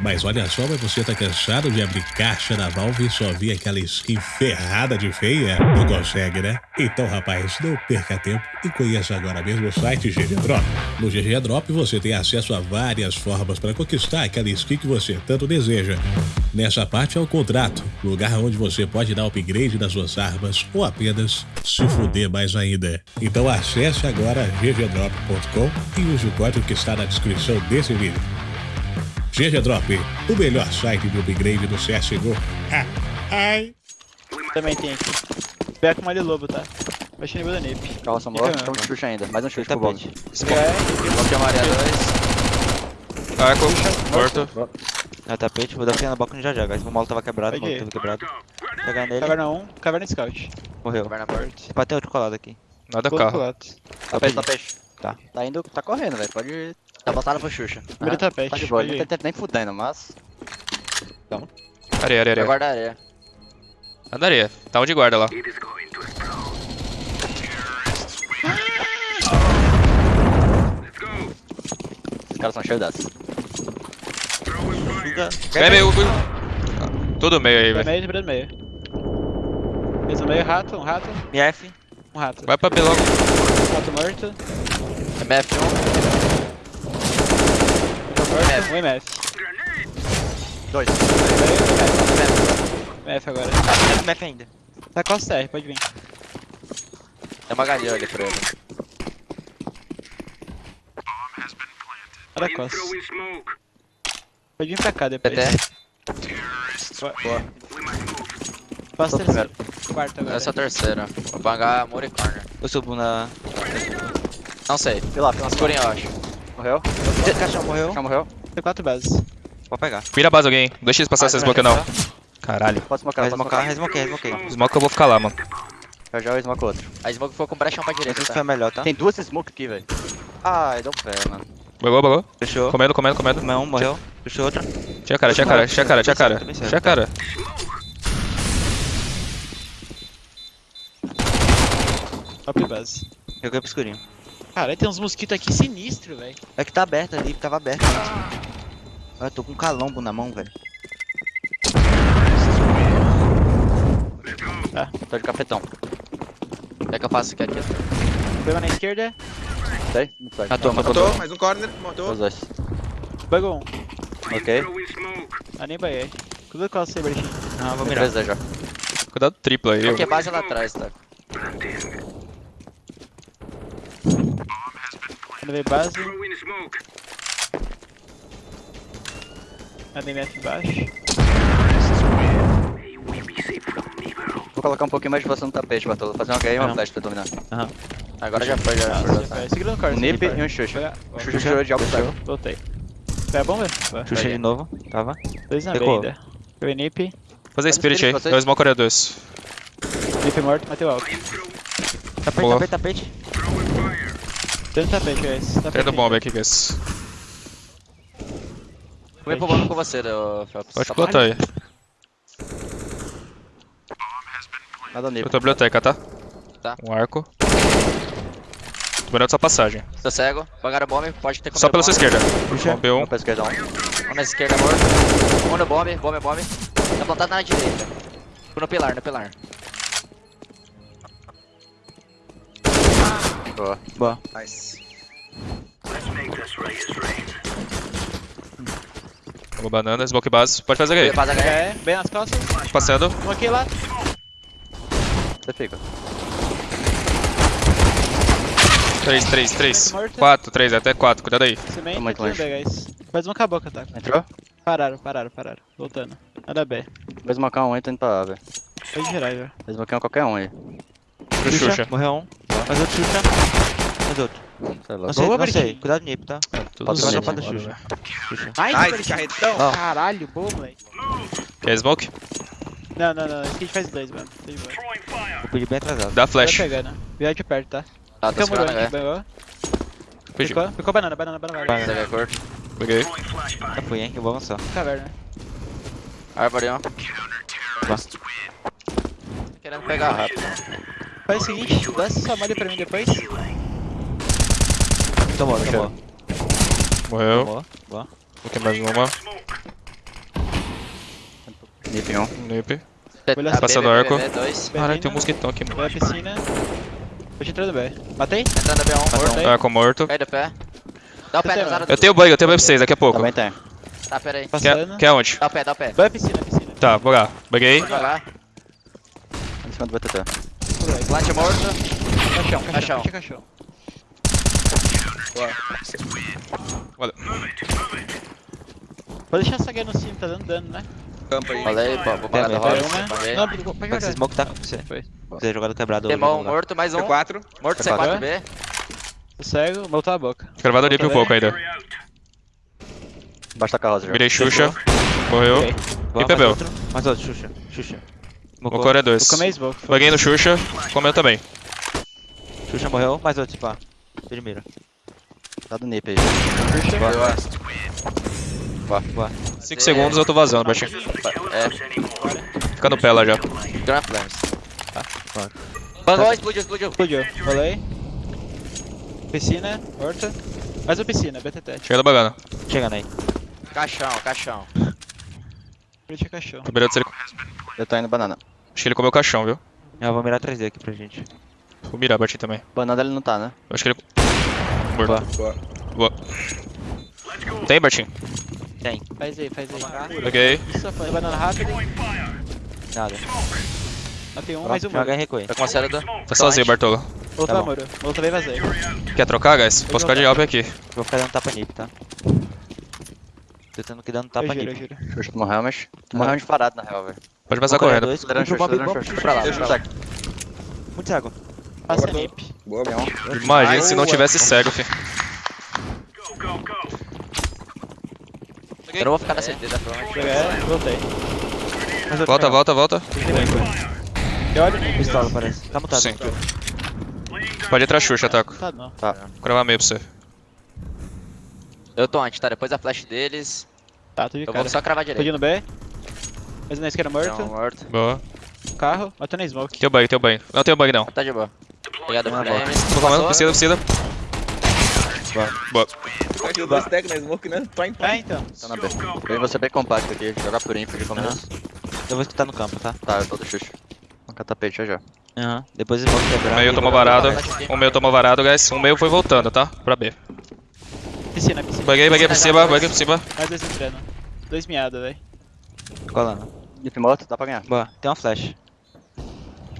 Mas olha só, mas você tá cansado de abrir caixa da Valve e só ver aquela skin ferrada de feia? Não consegue, né? Então, rapaz, não perca tempo e conheça agora mesmo o site GG Drop. No GG Drop você tem acesso a várias formas para conquistar aquela skin que você tanto deseja. Nessa parte é o contrato, lugar onde você pode dar upgrade nas suas armas ou apenas se fuder mais ainda. Então acesse agora ggdrop.com e use o código que está na descrição desse vídeo. GG Drop, o melhor site de upgrade do CSGO. Ah, ai. Também tem aqui. Pega com uma lobo, tá? Vai nível da NIP. Calma, Samuel. Tem um chute ainda. Mais um chute pro bot. É, Bloco de amarelo 2. Arco, morto. É tapete, vou dar pena na boca já já, guys. O molo tava quebrado, o molo Peguei. tava quebrado. Pegar nele, caverna 1, caverna scout. morreu. Caverna morto. Vai ter outro colado aqui. Nada carro. Tapete, tapete. Tá. Tá indo, tá correndo, velho. Pode. Tá voltado pro Xuxa. Primeiro tapete, Tá de boa, peguei. não tem tempo nem fudendo, mas. Areia, areia, Vai areia. guardar areia. Anda areia. Tá onde guarda lá. Os caras são cheios dessas. Vem meio. Tudo meio aí, Vai velho. meio, primeiro meio. Fez um meio, rato, um rato, MF, um rato. Vai pra B logo. Rato morto, MF1. Morto, um MF. 2. MF agora. MF ainda. Tá costa R, pode vir. Tem uma galinha ali pra ele. Olha a costa. Pode vir pra cá depois. PT. Boa. Passa terceiro. Quarto agora. Essa é a terceira. Vou bangar Muri Corner. Eu subo na. Não sei. Pilar, pilar. Escurinho, eu acho. Morreu? Caixão morreu. Já morreu? Tem quatro bases. Pode pegar. Vira a base alguém. Não deixa eles passar essas smoke não. Caralho. Pode smocar, pode smocar. resmoquei, resmoquei. Smoke eu vou ficar lá, mano. Já já eu smoke outro. A smoke foi com brechão pra direita, Esse tá? foi melhor, tá? Tem duas smoke aqui, velho. Ai, deu pé, mano. Bagou, bagou. Fechou. Comendo, comendo, comendo. Comeu um, morreu. Fechou outra. Tinha cara, tinha cara, tinha cara, tinha cara. Tinha cara. Top base. Joguei pro escurinho. Caralho, tem uns mosquitos aqui sinistro, velho. É que tá aberto ali, tava aberto. Ah, Eu tô com um calombo na mão, velho. Tô de capetão. Quer que eu faça aqui aqui? Pegou na esquerda, Sei? Não sei. Matou, matou. Matou, mais um corner, matou. Os dois. bugou um. Ok. Ah, nem buguei. Cuidado com a saber aqui. Ah, vou mirar. já. Cuidado triplo aí, Aqui é base lá atrás, tá? Levei base. ADMF embaixo. Vou colocar um pouquinho mais de você no tapete, Bartolo. Fazer uma game e uma flash pra dominar. Aham. Agora já foi, já foi. Segura no corte. Um nip e um xuxa. O xuxa tirou de algo cego. Voltei. Pega a bomba? Vai. Xuxa de novo, tava. Dois na B ainda. Nip. Fazer spirit aí. Smoke área 2. Nip morto, matei o alto. Tapete, tapete, tapete. Dentro do tapete, guys. Tapete. Tendo bomba aqui, guys. Vou ir pro bomba com você, ô Phelps. Pode Tá plantar aí. Nada nip. Eu tô biblioteca, tá? Tá. Um arco. Tô mirando sua passagem. Tô cego. Bangaram bomba, pode ter como Só pela sua esquerda. Puxa. Bomb 1. Um pra esquerda, um. Um na esquerda, morto. Um no bomb, bomb, bomb. Tá plantado na direita. No pilar, no pilar. Boa. Boa. Nice. Pegou banana, smoke base. Pode fazer aí. Guerra. É, bem nas costas. Passando. Um aqui lá. Você fica. 3, 3, 3. Morto. 4, 3, até 4. Cuidado aí. Tô muito longe. bem, guys. Faz uma com a boca, tá? Entrou? Pararam, pararam, pararam. Voltando. Nada B. Vou smocar um aí, tô indo pra A, velho. Pode girar já. Vou smocar um qualquer um aí. Pro Xuxa. Morreu um. Mais outro Xuxa. Mais outro. Sei lá. Não sei, Boa, não sei. Cuidado nip, tá? Tudo Pode Vai zoado, pra Xuxa. Ai, carretão. Caralho, bom, moleque. Quer smoke? Não, não, não. Esse aqui a gente faz dois, mano. Tá de boa. Eu pedi bem atrasado. Dá Vai flash. pegando. Virar de perto, tá? Ah, Fica segurando a a. Pedi. Ficou, ficou banana, banana, banana. Banana. quer curto? Peguei. Já fui, hein? Eu vou avançar. Caverna. Árvore, ó. Querendo pegar rápido. Faz o seguinte, dá essa malha pra mim depois. Tomou, tomou. Morreu. Tomou. Boa. Vou queimar mais uma. Nip 1. Nip. Olha Tá, Passando arco. Caralho, tem um mosquitão aqui, mano. Vai a piscina. Entrar no B. Matei? Entrando B1, morto. Arco morto. Cai do pé. Dá o pé, usaram Eu tenho bug, eu tenho bug pra vocês daqui a pouco. Também tem. Tá, pera aí. Passando. Quer, quer onde? Dá o pé, dá o pé. Vai a piscina, piscina. Tá, vou lá. Buguei. Vai lá. Em cima do BTT. Plant morto. Caixão, Caixão. caixão. Caixão, caixão. Valeu. Pode deixar essa guia no cimo, tá dando dano, né? Campo aí. Falei, pô, vou parar da roda. Não, pode Esse smoke tá com você. Foi. Você jogado quebrado. Demon hoje, morto, mais um. C4. Morto C4. C4B. Tô cego, voltou a boca. Gravado Nip um pouco ainda. Embaixo da carroça já. Virei Xuxa. Morreu. Ok. Boa, E bebeu. Mais outro, Xuxa. Xuxa. O core é dois. Vou comer smoke. Buguei no Xuxa. Comeu também. Xuxa morreu, mais outro, pá. De mira. Tá do Nip aí. Boa, boa. 5 segundos eu tô vazando, baixinho. É, Fica no pé lá já. Grand Flames. Tá, claro. Bangou, explodiu, explodiu. Explodiu. Rolei. Piscina, horta. Mais uma piscina, BTT. Chega da bagana. Chegando aí. Caixão, caixão. Frente caixão. Primeiro ele... Eu tô indo banana. Acho que ele comeu o caixão, viu? Eu vou mirar 3D aqui pra gente. Vou mirar, bati também. Banana ele não tá, né? Acho que ele. Morto. Boa. Boa. Tem, Bertinho? Tem. Faz aí, faz aí. Peguei. Isso, foi banana rápido. Nada. Matei um, mais um Joga muro. e recuei. Tá com a série do... Tá sozinho, Bartolo. Outro Tá muro. Outro também vazei. Quer trocar, guys? Posso ficar de alp aqui. Vou ficar dando tapa nip, tá? Tô tentando que dando tapa Eu eu nip. juro. Xuxa tu morreu, mas... Tu morreu disparado na real, velho. Pode passar correndo. dois, pra lá, Xuxa, pra lá. Xuxa. Muito cego. Passa nip. Boa, bem. Imagina se não tivesse cego, fi. Eu não vou ficar na CT, tá? Provavelmente. Joguei, voltei. Volta, volta, volta. Eu olho nip. Pistola, parece. Tá mutado. Sim. Pode entrar Xuxa, Taco. Tá, não. Tá. Vou gravar meio pra você. Eu tô antes, tá? Depois da flash deles. Tá, tô de Eu cara. vou só cravar Tô direito. indo B. Mais um na esquerda morto. Então, morto. Boa. Carro. Matando na smoke. Tem o bug, tem o bug. Não tem o bug, não. Tá de boa. Obrigado, Flames. Tô comendo, precisa, precisa. Boa. Aqui dois tag na smoke, né? Prime, Ah, prime. então. Tá na B. Eu vou ser bem compacto aqui, jogar por info de começo. Eu vou escutar no campo, tá? Tá, eu tô do Xuxa. Vou catapete já já. Aham. Depois eu vou quebrar. O meio tomou varado. O meio tomou varado, guys. O meio foi voltando, tá? Pra B. Piscina, piscina. Buguei, buguei por cima, buguei por cima. Mais dois entrando. Dois miados, velho. Colando. Nip morto, dá pra ganhar. Boa. Tem uma flash.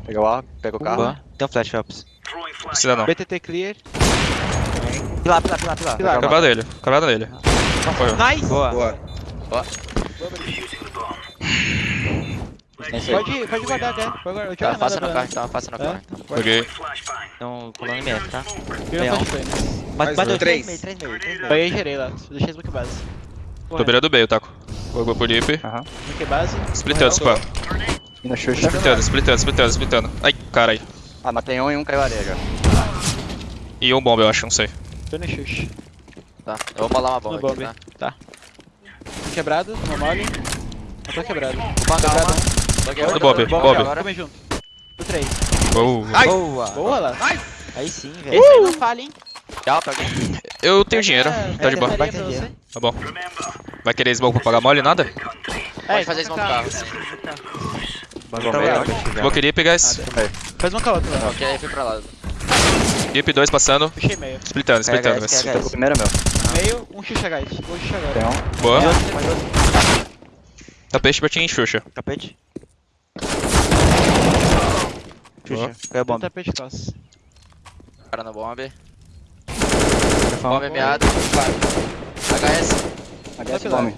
Pega o arco, pega o carro. Boa. Tem um flash, Phelps. Precisa não. BTT clear. Pilar, pilar, pilar, pilar. Pilar. Acabado dele. Acabado dele. Foi. Nice! Boa. Boa. Seis. Pode, pode guardar, né? Pode guardar. Eu Tá, nada no pra- carro, então. Faça no carro, então. Buguei. Então, colando em MF, tá? Vira Mais dois, três Três. meio, três meio, três meio. Peguei e gerei lá. Deixei smoke base. Tô virando meio, Taco. Vou pro Lip. Aham. Smoke base. Splitando, Xuxa. Splitando, splitando, splitando, splitando. Ai, caralho. Ah, matei um e um caiu areia já. E um bomb, eu acho, não sei. Tô no xuxa. Tá. Eu vou molar uma bomba No aqui, bomb. tá? Tô quebrado, uma mole. Eu tô quebrado. Calma. Buguei Do outro. Bob, Bob. agora. Come junto. Do 3. Oh. Boa. Boa lá. Aí sim, velho. Esse aí não falha, hein? Eu tenho dinheiro. Tá de boa. Tá bom. Vai querer smoke pra pagar mole? Nada? É, fazer smoke smoke carro. meio. vai chegar. Smoke Lip, guys. Faz uma com a outra, velho. Ok, fui pra lá. Lip 2 passando. Puxei meio. Splitando, splitando, guys. KHS. O primeiro é meu. Meio, um xuxa guys. Vou xuxa Tem agora. um. Boa. Tapete pra ti em Xuxa. Tapete. Xuxa, caiu a bomba. tapete costas. Cara no Bomb meado. HS. HS lá. bomb.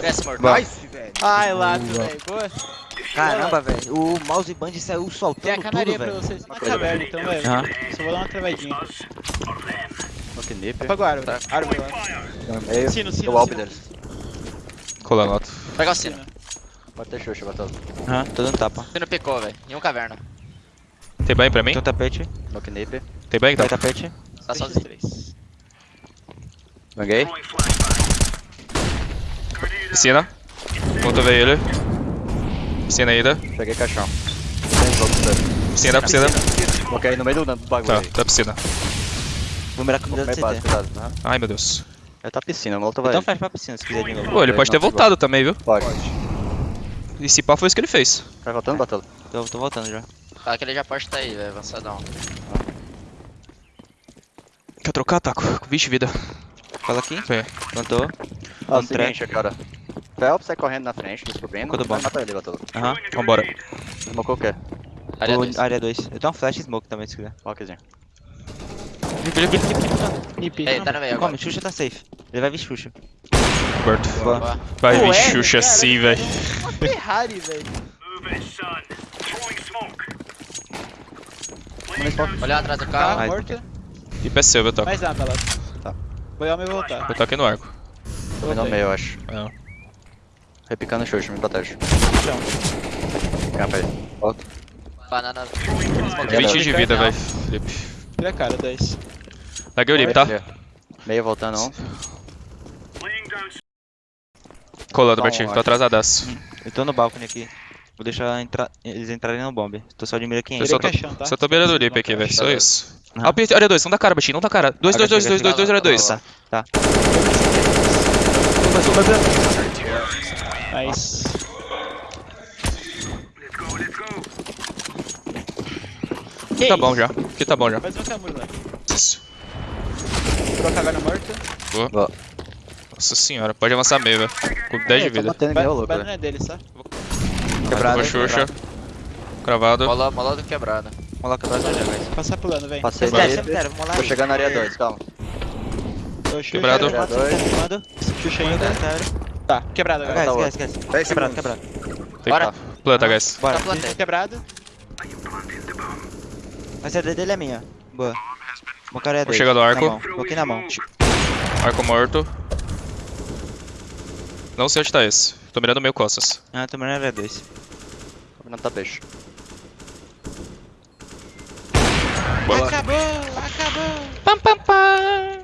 HS morto. Nice, velho. Ai, lato, velho. Boa. Caramba, velho. O mouse band saiu Tem soltando a tudo, canaria pra vocês. Na caverna, então, velho. Aham. Só vou dar uma travadinha. Smoke nip. Apaga o árvore. Tá. Árvore lá. No meio. Sino, sino, sino. Colando alto. Pega o sino. Pode ter Xuxa, bateu. Aham, tô dando tapa. Sino picou, velho. E um caverna. Tem bem pra mim? Tem um tapete. Smoke nip. Tem bem, Tem então? tapete. Tá sozinho. três. Banguei. Piscina. Ponto veio ele. Piscina ainda. Peguei caixão. Piscina, piscina. Aí no meio do bagulho Tá, aí. tá piscina. Vou mirar com Vou o base, CT. cuidado. Aham. Ai, meu Deus. Ele tá piscina, molotov vai. Então faz pra piscina se quiser de novo. Pô, ele pode ter voltado também, viu? Pode. E se pá foi isso que ele fez. Vai voltando, Batola? Tô, tô voltando já. Tá, aquele já pode estar aí, velho. Avançadão. Quer trocar, Taco? 20 vida. Cola aqui. Vem. Plantou. Ó, Um seguinte, cara. Phelps sai correndo na frente, descobrindo. Ficou do Vai bom. matar ele, Batola. Aham. Vambora. Smocou o quê? Área O- 2. Área 2. Eu tenho um flash smoke também, se quiser. Walkzinho. Nip. Ei, tá no meio. Come, Xuxa tá safe. Ele vai vir Xuxa. Boa. Vai vir é, Xuxa cara. assim, velho. Uma Ferrari, velho. Olha atrás do Carro. Ai, morto. E pé seu, Taco? Mais nada, lá. Tá. Vou meu voltar. Eu tô aqui no arco. Foi no meio, eu acho. É. Repicando o chute, me protege. Chão. Capa aí. Volta. Banana. 20 de vida, velho, Felipe. Tira a cara, 10. Larguei o Lip, tá? Meio. Voltando, um. Colando, Bom, Bertinho. Tô atrasadaço. Eu tô no balcone aqui. Vou deixar entrar, eles entrarem no bomb. Tô só de mira quem Eu entra. só tô, caixão, tá? só tô beirando o Lip aqui, velho. Só isso. Aham. Ah, Área 2, não dá cara, Bertinho. Não dá cara. 2, 2, 2, 2, 2, 2, área 2. Tá, tá. Nice. Que Tá bom já. Aqui tá bom já. Mais um a cagada morta. Boa. Nossa senhora, pode avançar meio, velho. Com 10 de Tô vida. batendo meio louco, velho. não é dele, só. Quebrado. Xuxa. Cravado. Mola, mola do quebrado. Lá, quebrado já, guys. Passar pulando, vem. Passei Cemitério, dele. cemitério, vamos lá. Tô aí. chegando na área 2, calma. Tô Quebrado. Área 2. Mando. Xuxa ainda. Tá, quebrado agora. Guys, tá guys, guys. 10 Quebrado, quebrado. Tem Bora. planta, guys. Bora. Tá. Quebrado. A CD dele é minha. Boa. Bom cara é Vou dois. chegar no Na arco. Coloquei na mão. Arco morto. Não sei onde tá esse. Tô mirando meio costas. Ah, tô mirando área 2. Combinando tá peixe. Acabou, acabou. Pam, pam, pam.